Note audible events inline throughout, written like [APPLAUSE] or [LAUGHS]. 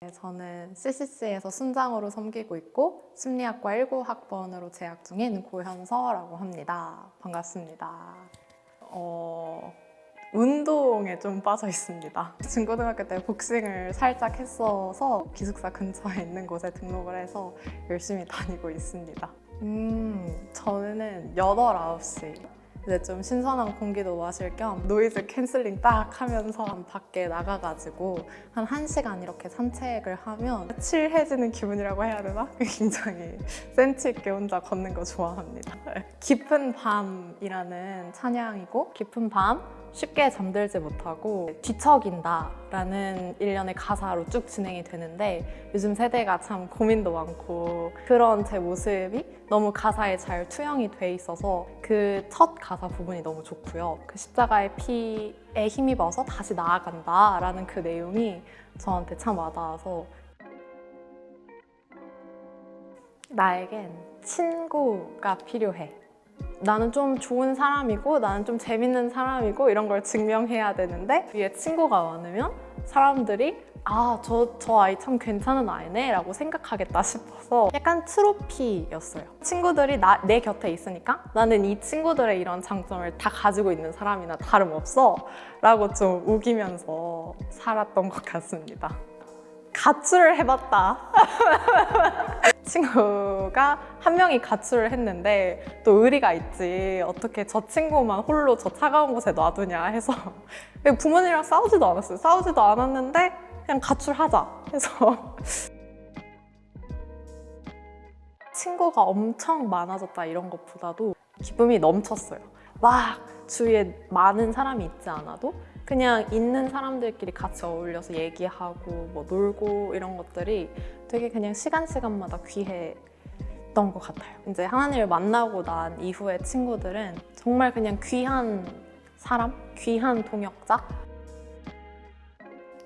네, 저는 CCC에서 순장으로 섬기고 있고 심리학과 19학번으로 재학 중인 고현서라고 합니다. 반갑습니다. 어, 운동에 좀 빠져 있습니다. 중고등학교 때 복싱을 살짝 했어서 기숙사 근처에 있는 곳에 등록을 해서 열심히 다니고 있습니다. 음, 저는 8, 9시 이제 좀 신선한 공기도 마실 겸 noise canceling 딱 하면서 밖에 나가가지고 한 1시간 이렇게 산책을 하면 칠해지는 기분이라고 해야 되나? [LAUGHS] 굉장히 센치 있게 혼자 걷는 거 좋아합니다. 깊은 밤이라는 찬양이고 깊은 밤 쉽게 잠들지 못하고 뒤척인다 라는 일련의 가사로 쭉 진행이 되는데 요즘 세대가 참 고민도 많고 그런 제 모습이 너무 가사에 잘 투영이 돼 있어서 그 첫 가사 부분이 너무 좋고요. 그 십자가의 피에 힘입어서 다시 나아간다 라는 그 내용이 저한테 참 와닿아서 나에겐 친구가 필요해 나는 좀 좋은 사람이고 나는 좀 재밌는 사람이고 이런 걸 증명해야 되는데 위에 친구가 많으면 사람들이 아, 저, 저 아이 참 괜찮은 아이네 라고 생각하겠다 싶어서 약간 트로피였어요. 친구들이 나, 내 곁에 있으니까 나는 이 친구들의 이런 장점을 다 가지고 있는 사람이나 다름없어 라고 좀 우기면서 살았던 것 같습니다. 가출을 해봤다. [LAUGHS] 친구가 한 명이 가출을 했는데 또 의리가 있지. 어떻게 저 친구만 홀로 저 차가운 곳에 놔두냐 해서. 부모님이랑 싸우지도 않았어요. 싸우지도 않았는데 그냥 가출하자 해서. [LAUGHS] 친구가 엄청 많아졌다 이런 것보다도 기쁨이 넘쳤어요. 막 주위에 많은 사람이 있지 않아도 그냥 있는 사람들끼리 같이 어울려서 얘기하고 뭐 놀고 이런 것들이 되게 그냥 시간 시간마다 귀했던 것 같아요. 이제 하나님을 만나고 난 이후의 친구들은 정말 그냥 귀한 사람, 귀한 동역자.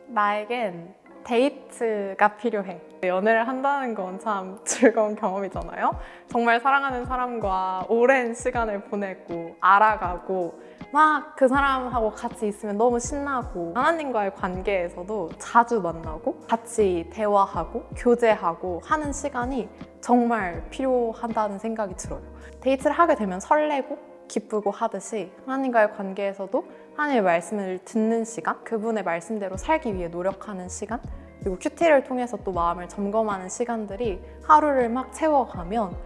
나에겐 데이트가 필요해. 연애를 한다는 건 참 즐거운 경험이잖아요. 정말 사랑하는 사람과 오랜 시간을 보내고 알아가고 막 그 사람하고 같이 있으면 너무 신나고 하나님과의 관계에서도 자주 만나고 같이 대화하고 교제하고 하는 시간이 정말 필요하다는 생각이 들어요. 데이트를 하게 되면 설레고 기쁘고 하듯이 하나님과의 관계에서도 하나님의 말씀을 듣는 시간, 그분의 말씀대로 살기 위해 노력하는 시간, 그리고 큐티를 통해서 또 마음을 점검하는 시간들이 하루를 막 채워가면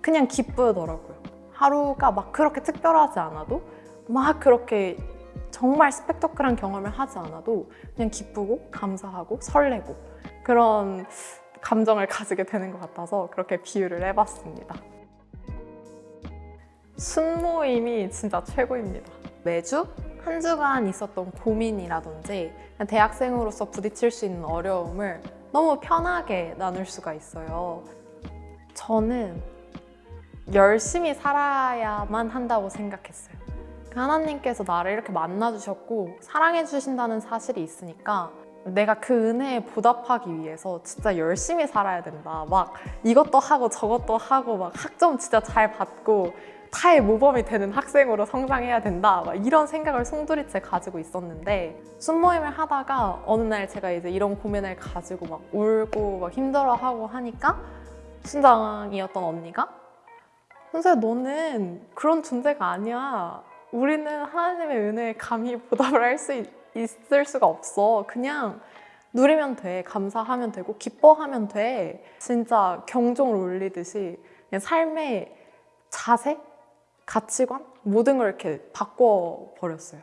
그냥 기쁘더라고요. 하루가 막 그렇게 특별하지 않아도 막 그렇게 정말 스펙터클한 경험을 하지 않아도 그냥 기쁘고 감사하고 설레고 그런 감정을 가지게 되는 것 같아서 그렇게 비유를 해봤습니다. 순모임이 진짜 최고입니다. 매주 한 주간 있었던 고민이라든지 대학생으로서 부딪힐 수 있는 어려움을 너무 편하게 나눌 수가 있어요. 저는 열심히 살아야만 한다고 생각했어요. 하나님께서 나를 이렇게 만나주셨고 사랑해 주신다는 사실이 있으니까 내가 그 은혜에 보답하기 위해서 진짜 열심히 살아야 된다. 막 이것도 하고 저것도 하고 막 학점 진짜 잘 받고 타의 모범이 되는 학생으로 성장해야 된다. 막 이런 생각을 송두리째 가지고 있었는데 순모임을 하다가 어느 날 제가 이제 이런 고민을 가지고 막 울고 막 힘들어하고 하니까 순장이었던 언니가 선생 너는 그런 존재가 아니야. 우리는 하나님의 은혜에 감히 보답을 할 수 있을 수가 없어. 그냥 누리면 돼. 감사하면 되고 기뻐하면 돼. 진짜 경종을 울리듯이 삶의 자세 가치관? 모든 걸 이렇게 바꿔버렸어요.